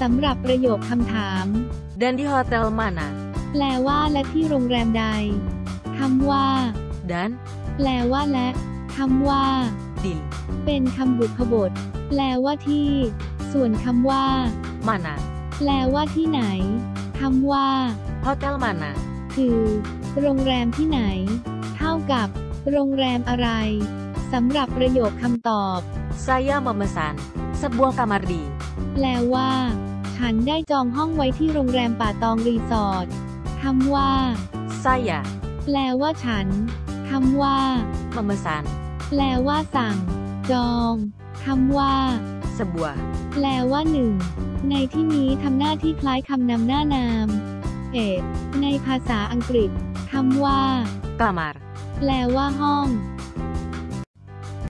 สำหรับประโยคคำถาม Dan di hotel mana? แปลว่าและที่โรงแรมใดคำว่า Dan แปลว่าและคำว่า di เป็นคำบุพบท แปลว่าที่ ส่วนคำว่า mana? แปลว่าที่ไหนคำว่า Hotel mana? คือ โรงแรมที่ไหน เท่ากับ โรงแรมอะไรสำหรับประโยคคำตอบ Saya memesan sebuah kamar di แปลว่า ฉันได้จองห้องไว้ที่โรงแรมป่าตองรีสอร์ทคำว่า saya แปลว่าฉันคำว่า memesan แปลว่าสั่ง จองคำว่า sebuah แปลว่าหนึ่ง ในที่นี้ทำหน้าที่คล้ายคำนำหน้านาม เอกในภาษาอังกฤษคำว่า kamar แปลว่าห้อง